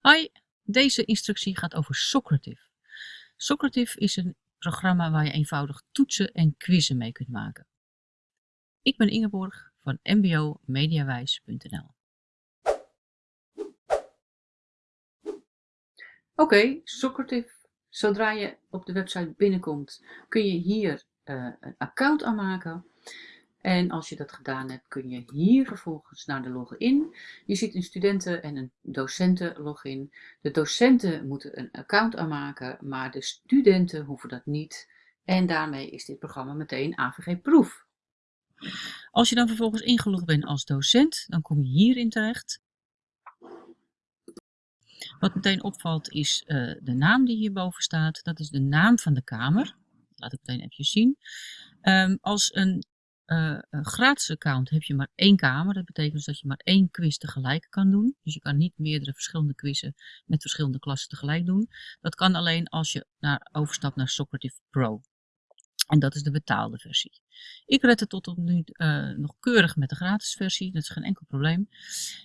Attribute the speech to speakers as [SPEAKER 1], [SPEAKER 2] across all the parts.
[SPEAKER 1] Hoi, deze instructie gaat over Socrative. Socrative is een programma waar je eenvoudig toetsen en quizzen mee kunt maken. Ik ben Ingeborg van mbomediawijs.nl Oké, Socrative. Zodra je op de website binnenkomt kun je hier uh, een account aanmaken. En als je dat gedaan hebt, kun je hier vervolgens naar de login. Je ziet een studenten- en een docenten-login. De docenten moeten een account aanmaken, maar de studenten hoeven dat niet. En daarmee is dit programma meteen AVG-proef. Als je dan vervolgens ingelogd bent als docent, dan kom je hierin terecht. Wat meteen opvalt is uh, de naam die hierboven staat. Dat is de naam van de kamer. Laat ik meteen even zien. Um, als een uh, een gratis account heb je maar één kamer. Dat betekent dus dat je maar één quiz tegelijk kan doen. Dus je kan niet meerdere verschillende quizzen met verschillende klassen tegelijk doen. Dat kan alleen als je naar, overstapt naar Socrative Pro. En dat is de betaalde versie. Ik red het tot op nu uh, nog keurig met de gratis versie. Dat is geen enkel probleem.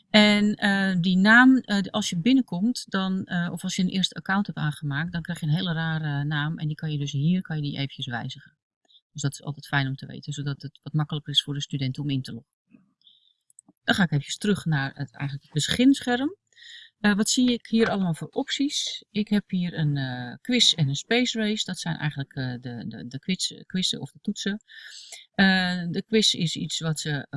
[SPEAKER 1] En uh, die naam, als je binnenkomt, dan, of als je een eerste account hebt aangemaakt, dan krijg je een hele rare naam. En die kan je dus hier kan je die eventjes wijzigen. Dus dat is altijd fijn om te weten, zodat het wat makkelijker is voor de student om in te loggen. Dan ga ik even terug naar het, eigenlijk het beginscherm. Uh, wat zie ik hier allemaal voor opties? Ik heb hier een uh, quiz en een space race. Dat zijn eigenlijk uh, de, de, de quiz, quizzen of de toetsen. de quiz is iets wat ze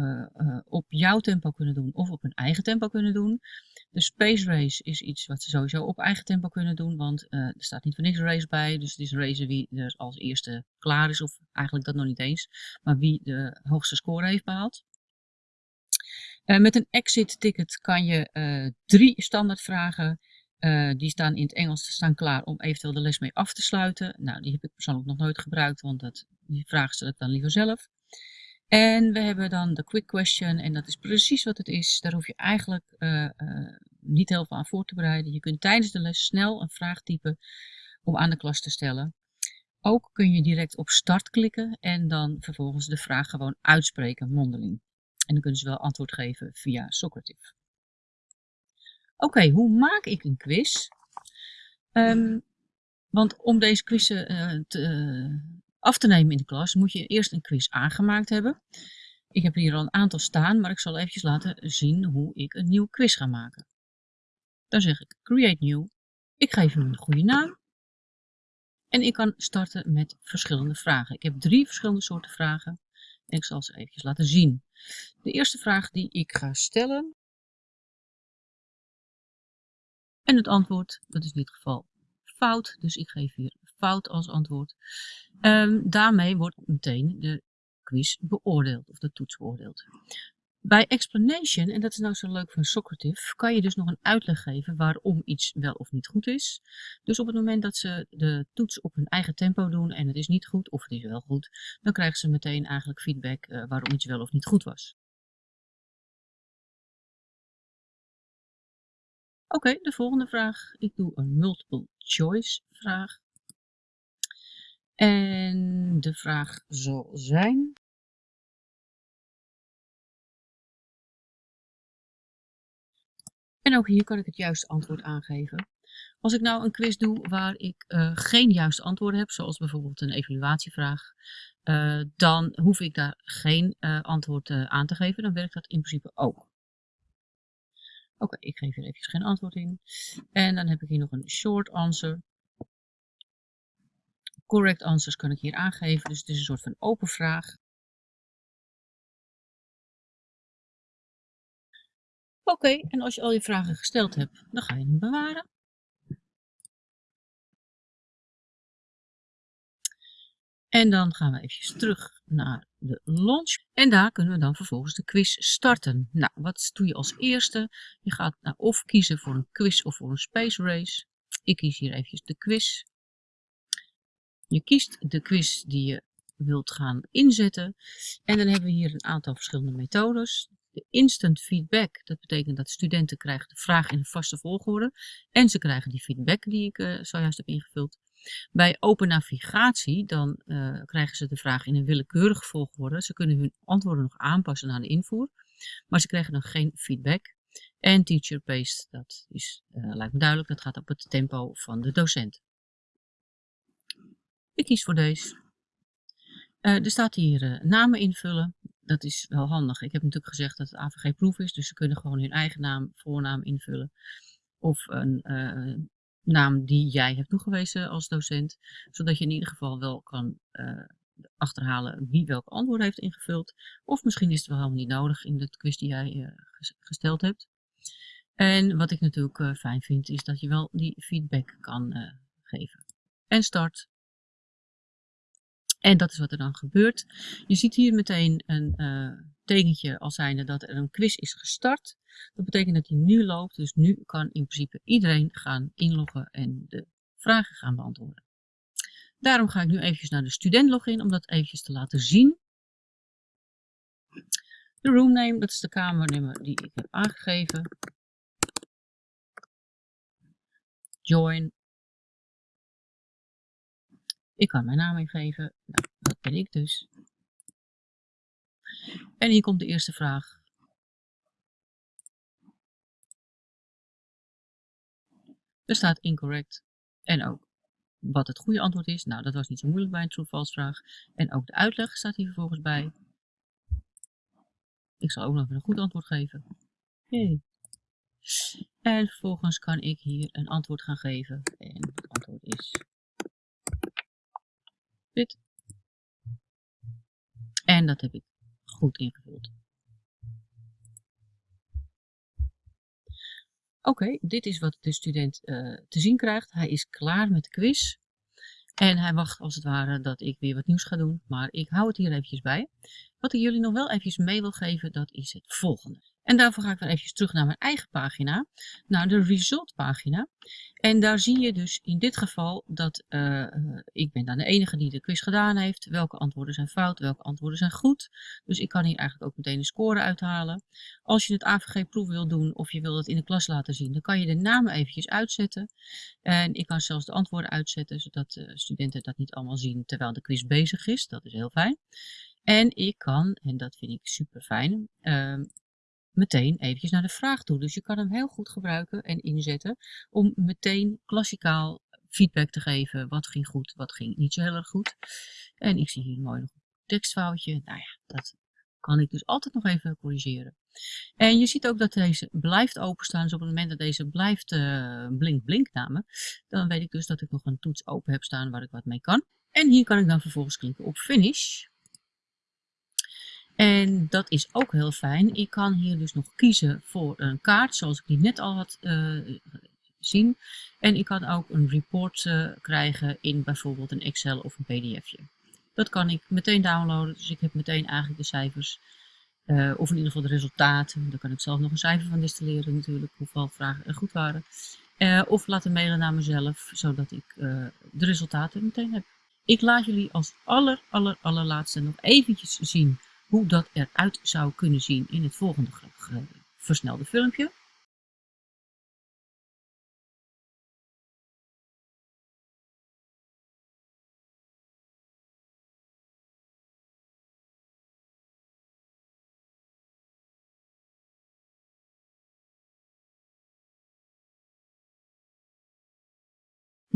[SPEAKER 1] op jouw tempo kunnen doen of op hun eigen tempo kunnen doen. De space race is iets wat ze sowieso op eigen tempo kunnen doen, want er staat niet voor niks race bij. Dus het is racen wie er als eerste klaar is, of eigenlijk dat nog niet eens, maar wie de hoogste score heeft behaald. Uh, met een exit ticket kan je uh, drie standaardvragen, die staan in het Engels, staan klaar om eventueel de les mee af te sluiten. Nou, die heb ik persoonlijk nog nooit gebruikt, want dat, die vragen stel ik dan liever zelf. En we hebben dan de quick question en dat is precies wat het is. Daar hoef je eigenlijk niet heel veel aan voor te bereiden. Je kunt tijdens de les snel een vraag typen om aan de klas te stellen. Ook kun je direct op start klikken en dan vervolgens de vraag gewoon uitspreken mondeling. En dan kunnen ze wel antwoord geven via Socrative. Oké, hoe maak ik een quiz? Um, want om deze quiz uh, te, af te nemen in de klas, moet je eerst een quiz aangemaakt hebben. Ik heb hier al een aantal staan, maar ik zal eventjes laten zien hoe ik een nieuwe quiz ga maken. Dan zeg ik Create New. Ik geef hem een goede naam. En ik kan starten met verschillende vragen. Ik heb drie verschillende soorten vragen. En ik zal ze eventjes laten zien. De eerste vraag die ik ga stellen. En het antwoord, dat is in dit geval fout. Dus ik geef hier fout als antwoord. Um, daarmee wordt meteen de quiz beoordeeld of de toets beoordeeld. Bij explanation, en dat is nou zo leuk van Socrative, kan je dus nog een uitleg geven waarom iets wel of niet goed is. Dus op het moment dat ze de toets op hun eigen tempo doen en het is niet goed of het is wel goed, dan krijgen ze meteen eigenlijk feedback uh, waarom iets wel of niet goed was. Oké, de volgende vraag. Ik doe een multiple choice vraag. En de vraag zal zijn, En ook hier kan ik het juiste antwoord aangeven. Als ik nou een quiz doe waar ik uh, geen juiste antwoorden heb, zoals bijvoorbeeld een evaluatievraag, uh, dan hoef ik daar geen uh, antwoord aan te geven. Dan werkt dat in principe ook. Oké, ik geef hier even geen antwoord in. En dan heb ik hier nog een short answer. Correct answers kan ik hier aangeven, dus het is een soort van open vraag. Oké, en als je al je vragen gesteld hebt, dan ga je hem bewaren. En dan gaan we even terug naar de launch. En daar kunnen we dan vervolgens de quiz starten. Nou, wat doe je als eerste? Je gaat nou of kiezen voor een quiz of voor een space race. Ik kies hier eventjes de quiz. Je kiest de quiz die je wilt gaan inzetten. En dan hebben we hier een aantal verschillende methodes. De instant feedback, dat betekent dat studenten krijgen de vraag in een vaste volgorde. En ze krijgen die feedback die ik uh, zojuist heb ingevuld. Bij open navigatie, dan uh, krijgen ze de vraag in een willekeurige volgorde. Ze kunnen hun antwoorden nog aanpassen naar de invoer. Maar ze krijgen nog geen feedback. En teacher paced, dat is, uh, lijkt me duidelijk, dat gaat op het tempo van de docent. Ik kies voor deze. Uh, er staat hier uh, namen invullen. Dat is wel handig. Ik heb natuurlijk gezegd dat het AVG-proef is, dus ze kunnen gewoon hun eigen naam, voornaam invullen. Of een naam die jij hebt toegewezen als docent, zodat je in ieder geval wel kan achterhalen wie welk antwoord heeft ingevuld. Of misschien is het wel helemaal niet nodig in de quiz die jij gesteld hebt. En wat ik natuurlijk fijn vind, is dat je wel die feedback kan geven. En start. En dat is wat er dan gebeurt. Je ziet hier meteen een uh, tekentje als zijnde dat er een quiz is gestart. Dat betekent dat die nu loopt, dus nu kan in principe iedereen gaan inloggen en de vragen gaan beantwoorden. Daarom ga ik nu eventjes naar de student login om dat eventjes te laten zien. De room name, dat is de kamernummer die ik heb aangegeven. join. Ik kan mijn naam ingeven. Nou, dat ben ik dus. En hier komt de eerste vraag. Er staat incorrect. En ook wat het goede antwoord is. Nou, dat was niet zo moeilijk bij een true-false vraag. En ook de uitleg staat hier vervolgens bij. Ik zal ook nog een goed antwoord geven. Hey. En vervolgens kan ik hier een antwoord gaan geven. En het antwoord is dit. En dat heb ik goed ingevuld. Oké, dit is wat de student uh, te zien krijgt. Hij is klaar met de quiz. En hij wacht als het ware dat ik weer wat nieuws ga doen. Maar ik hou het hier eventjes bij. Wat ik jullie nog wel eventjes mee wil geven, dat is het volgende. En daarvoor ga ik weer even terug naar mijn eigen pagina, naar de result pagina. En daar zie je dus in dit geval dat uh, ik ben dan de enige die de quiz gedaan heeft. Welke antwoorden zijn fout, welke antwoorden zijn goed. Dus ik kan hier eigenlijk ook meteen een score uithalen. Als je het AVG-proef wil doen of je wil het in de klas laten zien, dan kan je de namen eventjes uitzetten. En ik kan zelfs de antwoorden uitzetten, zodat de studenten dat niet allemaal zien terwijl de quiz bezig is. Dat is heel fijn. En ik kan, en dat vind ik super fijn, uh, meteen eventjes naar de vraag toe. Dus je kan hem heel goed gebruiken en inzetten om meteen klassikaal feedback te geven. Wat ging goed, wat ging niet zo heel erg goed. En ik zie hier een mooi tekstfoutje. Nou ja, dat kan ik dus altijd nog even corrigeren. En je ziet ook dat deze blijft openstaan. Dus op het moment dat deze blijft uh, blink blink dan weet ik dus dat ik nog een toets open heb staan waar ik wat mee kan. En hier kan ik dan vervolgens klikken op finish. En dat is ook heel fijn. Ik kan hier dus nog kiezen voor een kaart, zoals ik die net al had uh, zien. En ik kan ook een report uh, krijgen in bijvoorbeeld een Excel of een pdfje. Dat kan ik meteen downloaden, dus ik heb meteen eigenlijk de cijfers. Uh, of in ieder geval de resultaten. Daar kan ik zelf nog een cijfer van distilleren natuurlijk, hoeveel vragen er goed waren. of laten mailen naar mezelf, zodat ik de resultaten meteen heb. Ik laat jullie als aller, aller, allerlaatste nog eventjes zien hoe dat eruit zou kunnen zien in het volgende versnelde filmpje.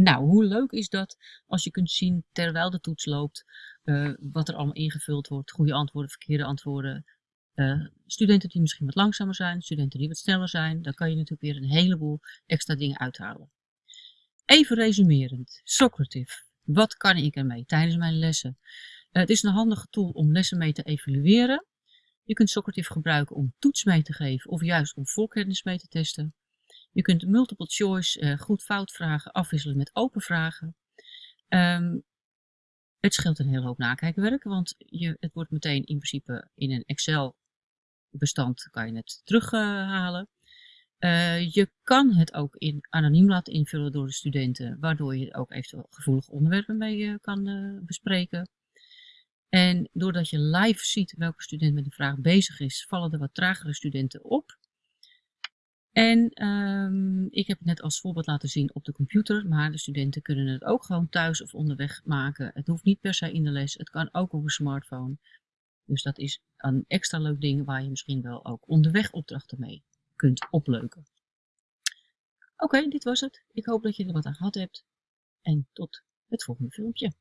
[SPEAKER 1] Nou, hoe leuk is dat als je kunt zien terwijl de toets loopt uh, wat er allemaal ingevuld wordt, goede antwoorden, verkeerde antwoorden. Uh, studenten die misschien wat langzamer zijn, studenten die wat sneller zijn, dan kan je natuurlijk weer een heleboel extra dingen uithalen. Even resumerend, Socrative, wat kan ik ermee tijdens mijn lessen? Uh, het is een handige tool om lessen mee te evalueren. Je kunt Socrative gebruiken om toets mee te geven of juist om voorkennis mee te testen. Je kunt multiple choice uh, goed-fout vragen afwisselen met open vragen. Um, het scheelt een hele hoop nakijkwerk, want je, het wordt meteen in principe in een Excel bestand kan je het terughalen. Uh, je kan het ook in, anoniem laten invullen door de studenten, waardoor je ook eventueel gevoelige onderwerpen mee uh, kan bespreken. En doordat je live ziet welke student met een vraag bezig is, vallen er wat tragere studenten op. En um, ik heb het net als voorbeeld laten zien op de computer, maar de studenten kunnen het ook gewoon thuis of onderweg maken. Het hoeft niet per se in de les, het kan ook op een smartphone. Dus dat is een extra leuk ding waar je misschien wel ook onderweg opdrachten mee kunt opleuken. Oké, dit was het. Ik hoop dat je er wat aan gehad hebt. En tot het volgende filmpje.